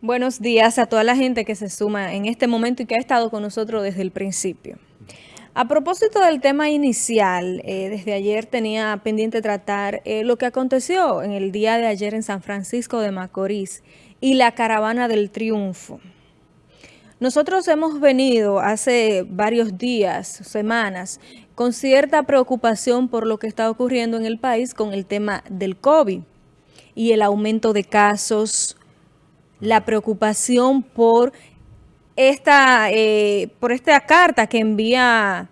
Buenos días a toda la gente que se suma en este momento y que ha estado con nosotros desde el principio. A propósito del tema inicial, eh, desde ayer tenía pendiente tratar eh, lo que aconteció en el día de ayer en San Francisco de Macorís y la caravana del triunfo. Nosotros hemos venido hace varios días, semanas, con cierta preocupación por lo que está ocurriendo en el país con el tema del COVID y el aumento de casos, la preocupación por esta, eh, por esta carta que envía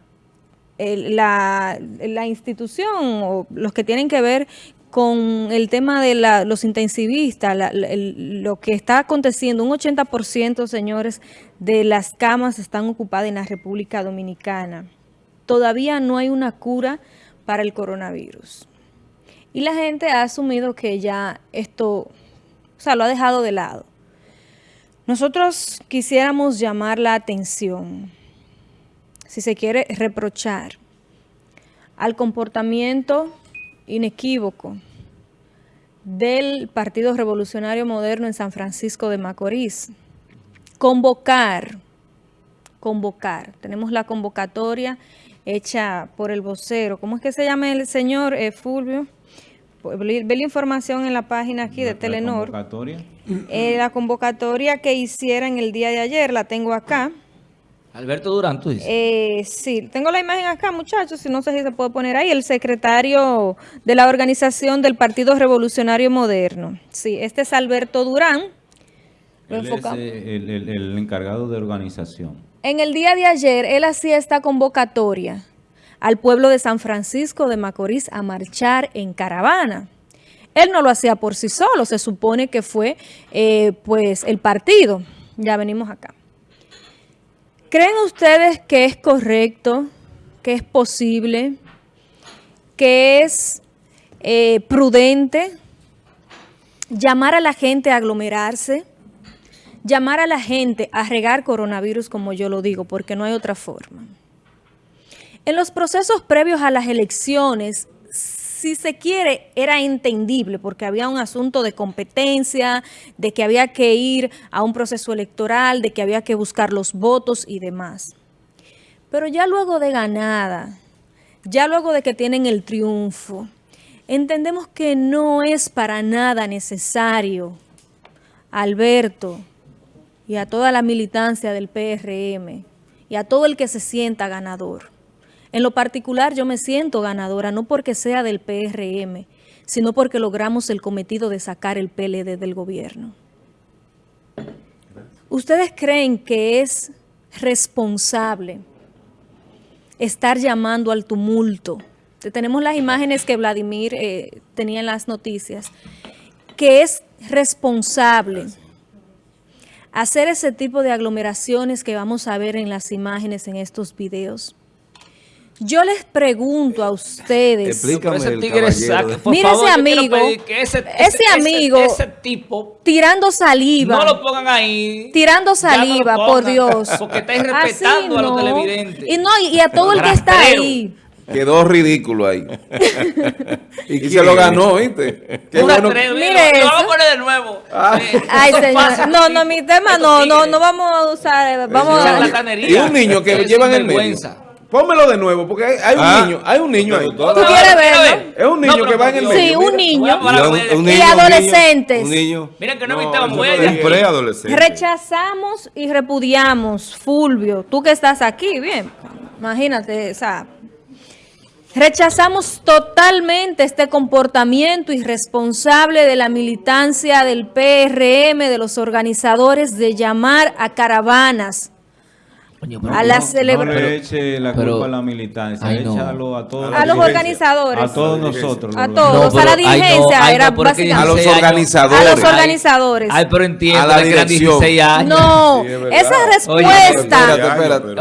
la, la, institución o los que tienen que ver con el tema de la, los intensivistas, lo que está aconteciendo, un 80%, señores, de las camas están ocupadas en la República Dominicana. Todavía no hay una cura para el coronavirus. Y la gente ha asumido que ya esto, o sea, lo ha dejado de lado. Nosotros quisiéramos llamar la atención, si se quiere reprochar, al comportamiento inequívoco del Partido Revolucionario Moderno en San Francisco de Macorís. Convocar, convocar. Tenemos la convocatoria hecha por el vocero. ¿Cómo es que se llama el señor eh, Fulvio? Ve la información en la página aquí de Telenor. La convocatoria. Eh, la convocatoria que hicieran el día de ayer, la tengo acá. Alberto Durán, tú dices. Eh, sí, tengo la imagen acá, muchachos, si no sé si se puede poner ahí, el secretario de la organización del Partido Revolucionario Moderno. Sí, este es Alberto Durán. Él es eh, el encargado de organización. En el día de ayer, él hacía esta convocatoria al pueblo de San Francisco de Macorís a marchar en caravana. Él no lo hacía por sí solo, se supone que fue eh, pues el partido. Ya venimos acá. ¿Creen ustedes que es correcto, que es posible, que es eh, prudente llamar a la gente a aglomerarse, llamar a la gente a regar coronavirus como yo lo digo, porque no hay otra forma? En los procesos previos a las elecciones, si se quiere, era entendible porque había un asunto de competencia, de que había que ir a un proceso electoral, de que había que buscar los votos y demás. Pero ya luego de ganada, ya luego de que tienen el triunfo, entendemos que no es para nada necesario, Alberto, y a toda la militancia del PRM, y a todo el que se sienta ganador, en lo particular yo me siento ganadora, no porque sea del PRM, sino porque logramos el cometido de sacar el PLD del gobierno. ¿Ustedes creen que es responsable estar llamando al tumulto? Tenemos las imágenes que Vladimir eh, tenía en las noticias. Que es responsable hacer ese tipo de aglomeraciones que vamos a ver en las imágenes en estos videos. Yo les pregunto a ustedes. Explícame ese tigre Mire ese amigo. ese, amigo. Ese, tipo. Tirando saliva. No lo pongan ahí. Tirando saliva, por Dios. Porque está irrespetando a los televidentes. Y no, y a todo el que está ahí. Quedó ridículo ahí. y, se lo ganó, ¿viste? Qué bueno. Mire eso. Vamos a poner de nuevo. Ah. Ay, señor. No, no, mi tema no, no, no vamos a usar. Vamos a... Y un niño que lleva en el medio. Pónmelo de nuevo, porque hay, un ah. niño, hay un niño ahí. ¿Tú quieres verlo? Es un niño que va en el medio. Sí, un niño. Y, adolescentes. Un niño. Miren que no, no muy preadolescente. Rechazamos y repudiamos, Fulvio, tú que estás aquí, bien, imagínate, o sea, Rechazamos totalmente este comportamiento irresponsable de la militancia del PRM, de los organizadores, de llamar a caravanas a la no, le eche la culpa a la militancia, échalo a todos. A los organizadores. A todos nosotros. A todos, a la dirigencia. era básicamente. A los organizadores. A los organizadores. Ay, pero entiendo a la que eran 16 años. No, esa respuesta. espérate, espérate.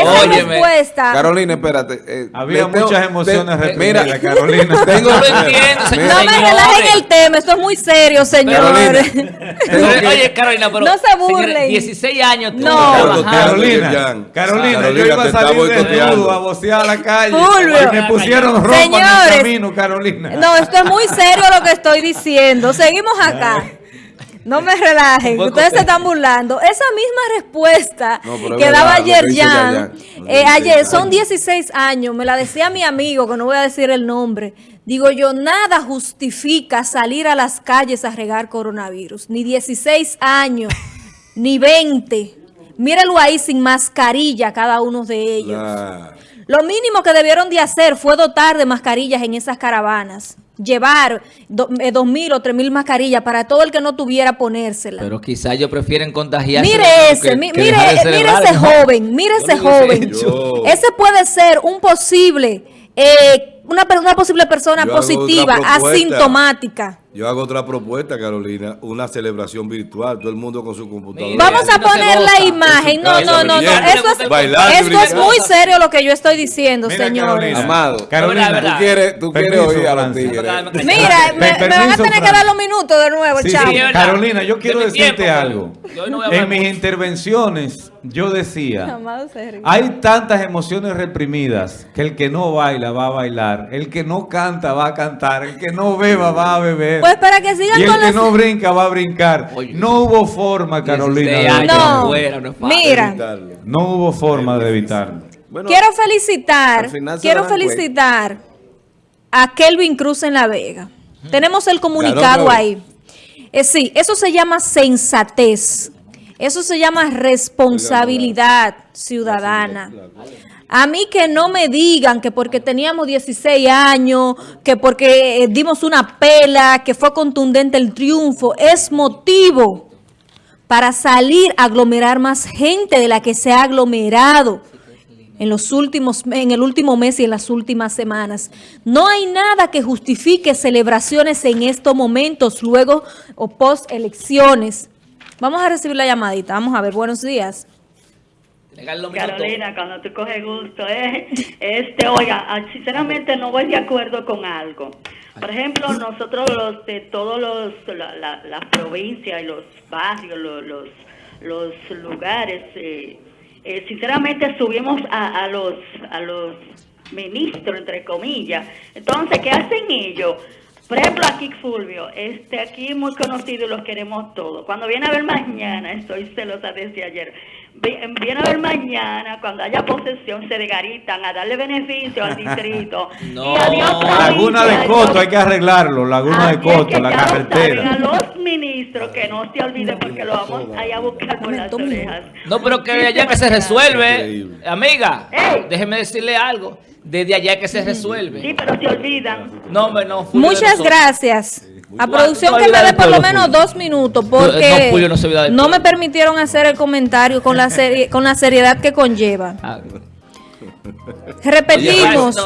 esa, respuesta. Carolina, espérate. Eh, Había muchas emociones te, Mira, Carolina. Tengo, no lo entiendo, No me relajen el tema, esto es muy serio, señores. Oye, Carolina, pero. No se burlen. 16 años. No, Carolina. Carolina, Carolina, yo iba a salir desnudo a vocear a la calle y me pusieron ropa Señores, en el camino, Carolina. No, esto es muy serio lo que estoy diciendo. Seguimos acá. No me relajen, ustedes se están burlando. Esa misma respuesta que daba ayer Jan, eh, ayer son 16 años, me la decía mi amigo, que no voy a decir el nombre. Digo yo, nada justifica salir a las calles a regar coronavirus. Ni 16 años, ni 20. Mírenlo ahí sin mascarilla cada uno de ellos. Lo mínimo que debieron de hacer fue dotar de mascarillas en esas caravanas. Llevar eh, dos mil o tres mil mascarillas para todo el que no tuviera ponérsela. Pero quizá ellos prefieren contagiarse. Mire ese, mire, mire ese joven, mire ese joven. Ese puede ser un posible... Eh, una, una posible persona positiva, asintomática. Yo hago otra propuesta, Carolina, una celebración virtual, todo el mundo con su computadora. Vamos a poner la imagen. No, no, no, no. Eso es, es muy serio lo que yo estoy diciendo, señor. Amado, Carolina, tú quieres, tú quieres oír a los tigres. Mira, me, van a tener que dar los minutos de nuevo, chavo. Carolina, yo quiero decirte algo. En mis intervenciones yo decía, hay tantas emociones reprimidas que el que no baila va a bailar, el que no canta va a cantar, el que no beba va a beber. Pues para que sigan y el que no brinca va a brincar. no hubo forma, Carolina. no, mira. No hubo forma de evitarlo. quiero felicitar, quiero felicitar a Kelvin Cruz en La Vega. Tenemos el comunicado ahí. Eh, sí, eso se llama sensatez. Eso se llama responsabilidad ciudadana. A mí que no me digan que porque teníamos 16 años, que porque eh, dimos una pela, que fue contundente el triunfo, es motivo para salir a aglomerar más gente de la que se ha aglomerado en los últimos en el último mes y en las últimas semanas. No hay nada que justifique celebraciones en estos momentos, luego o post elecciones. Vamos a recibir la llamadita. Vamos a ver. Buenos días. Carolina, cuando tú coges gusto, eh, este, oiga, ah, sinceramente no voy de acuerdo con algo. Por ejemplo, nosotros los de todos los, la, la, provincia y los barrios, los, los, lugares, eh, eh, sinceramente subimos a, a, los, a los ministros, entre comillas. Entonces, ¿qué hacen ellos? Por ejemplo, aquí Fulvio, este aquí muy conocido los queremos todos. Cuando viene a ver mañana, estoy celosa desde ayer, viene a ver mañana, cuando haya posesión, se degaritan a darle beneficio al distrito. no. Laguna de Coto, hay que arreglarlo, Laguna de Coto, la carretera. a los ministros que no se olviden porque lo vamos a ir a buscar por las orejas. No, pero que allá que se resuelve, amiga, déjeme decirle algo desde allá que se resuelve. Sí, pero se olvidan. No, no, Muchas gracias. A producción que me dé por lo menos dos minutos porque no, me permitieron hacer el comentario con la, con la seriedad que conlleva. Ah, Repetimos.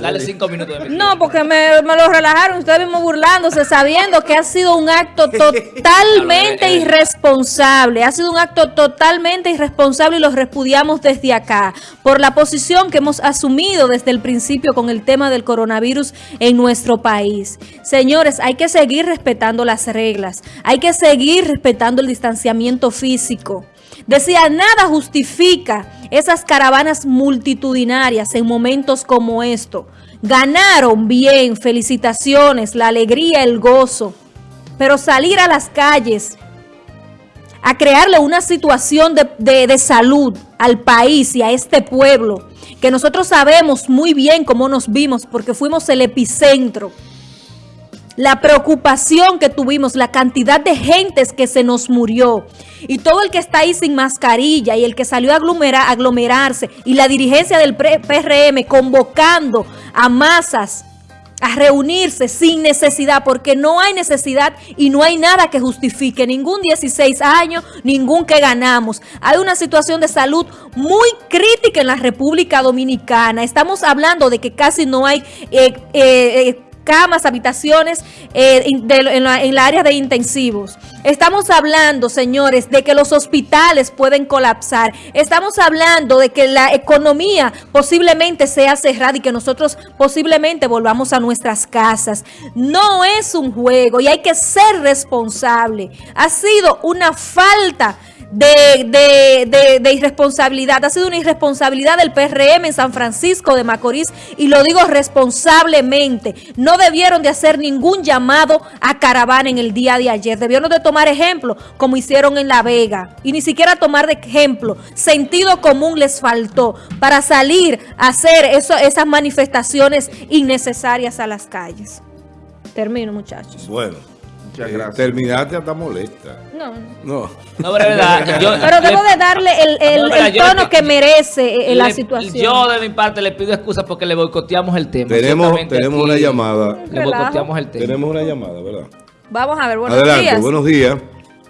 dale, cinco minutos. no, porque me, lo relajaron. Ustedes mismos burlándose, sabiendo que ha sido un acto totalmente irresponsable. Ha sido un acto totalmente irresponsable y lo repudiamos desde acá. Por la posición que hemos asumido desde el principio con el tema del coronavirus en nuestro país. Señores, hay que seguir respetando las reglas. Hay que seguir respetando el distanciamiento físico. Decía, nada justifica esas caravanas multitudinarias en momentos como esto. Ganaron bien, felicitaciones, la alegría, el gozo. Pero salir a las calles a crearle una situación de, de, salud al país y a este pueblo, que nosotros sabemos muy bien cómo nos vimos porque fuimos el epicentro la preocupación que tuvimos, la cantidad de gentes que se nos murió y todo el que está ahí sin mascarilla y el que salió a aglomerarse y la dirigencia del PRM convocando a masas a reunirse sin necesidad, porque no hay necesidad y no hay nada que justifique ningún 16 años, ningún que ganamos. Hay una situación de salud muy crítica en la República Dominicana. Estamos hablando de que casi no hay eh, eh, eh camas, habitaciones eh, en, la, área de intensivos. Estamos hablando, señores, de que los hospitales pueden colapsar. Estamos hablando de que la economía posiblemente sea cerrada y que nosotros posiblemente volvamos a nuestras casas. No es un juego y hay que ser responsable. Ha sido una falta de, de, irresponsabilidad. Ha sido una irresponsabilidad del PRM en San Francisco de Macorís y lo digo responsablemente. No debieron de hacer ningún llamado a caravana en el día de ayer. Debieron de tomar ejemplo como hicieron en La Vega y ni siquiera tomar de ejemplo. Sentido común les faltó para salir a hacer eso, esas manifestaciones innecesarias a las calles. Termino, muchachos. Bueno. Muchas gracias. Terminaste hasta molesta. No. No. No, pero, verdad, pero debo de darle el, el, tono que merece eh, la situación. Yo de mi parte le pido excusas porque le boicoteamos el tema. Tenemos, tenemos una llamada. Le boicoteamos el tema. Tenemos una llamada, ¿verdad? Vamos a ver, buenos Adelante, buenos días.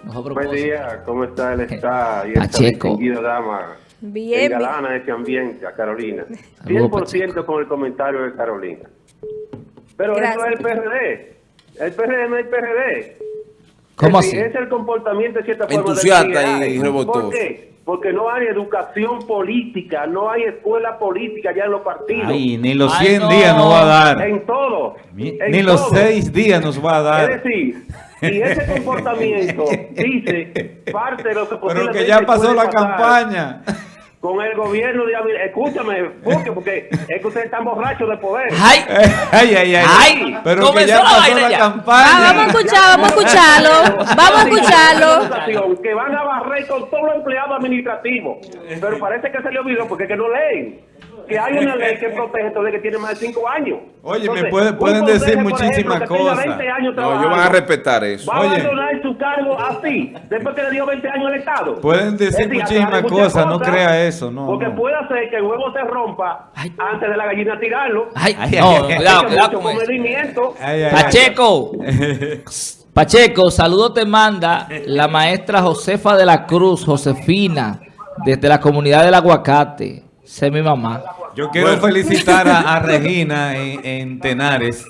Buen día, ¿cómo está el está y esta distinguida dama? Bien. galana de ese ambiente, a Carolina. 100% con el comentario de Carolina. Pero eso es el PRD. El PRD no es el PRD. ¿Cómo así? Es el comportamiento de cierta forma. Entusiasta y rebotó. ¿Por qué? Porque no hay educación política, no hay escuela política ya en los partidos. Ay, ni los 100 días nos va a dar. En todo. Ni, los 6 días nos va a dar. Es decir, y ese comportamiento dice parte de lo que Pero que ya pasó la campaña con el gobierno de Escúchame, porque, porque es que ustedes están borrachos de poder. ¡Ay! ¡Ay, ay, ay! ay pero que ya pasó la, campaña. Ah, vamos a escuchar, vamos a escucharlo. Vamos a escucharlo. Que van a barrer con todos los empleados administrativos. Pero parece que se le olvidó porque es que no leen que hay una ley que protege el que tiene más de 5 años. Oye, me pueden decir muchísimas cosas. No, yo van a respetar eso. Va cargo así, después que le dio 20 años al Estado. Pueden decir muchísimas cosas, no crea eso, no. Porque puede hacer que el huevo se rompa antes de la gallina tirarlo. Ay, no, cuidado, cuidado con Pacheco. Pacheco, saludo te manda la maestra Josefa de la Cruz, Josefina, desde la comunidad del aguacate. Sé mi mamá. Yo quiero felicitar a, Regina en, Tenares.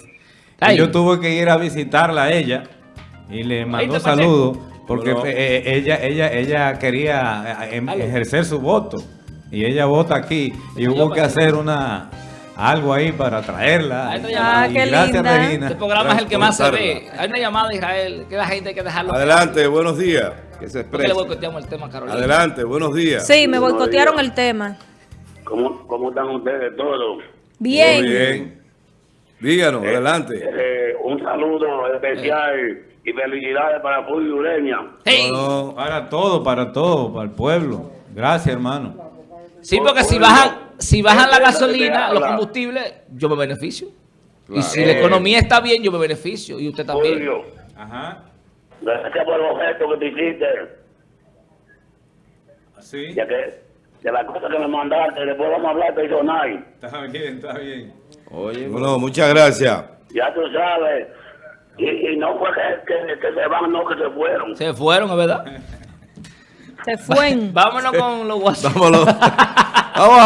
Yo tuve que ir a visitarla a ella y le mandó saludos porque eh, eh, ella, ella, ella quería eh, em, ejercer su voto y ella vota aquí y hubo que hacer una algo ahí para traerla. Ah, qué gracias, Regina. Este programa es el que más se ve. Hay una llamada Israel que la gente hay que dejarlo. Adelante, buenos días. Que se exprese. le boicoteamos el tema, Carolina? Adelante, buenos días. Sí, me boicotearon el tema. ¿Cómo, ¿Cómo están ustedes todos? Bien. Muy bien. Díganos, eh, adelante. Eh, un saludo especial y felicidades para Pueblo Ureña. para todo, para todo, para el pueblo. Gracias, hermano. Sí, porque si bajan, si bajan la gasolina, los combustibles, yo me beneficio. Y si la economía está bien, yo me beneficio. Y usted también. Ajá. Gracias por el objeto que te hiciste. ¿Sí? Ya que de la cosa que me mandaste, después vamos a hablar personal. Está bien, está bien. Oye, bueno, muchas gracias. Ya tú sabes. Y, no fue que, que, se van, no que se fueron. Se fueron, es verdad. Se fueron. Vámonos con los WhatsApp. Vámonos. Vamos a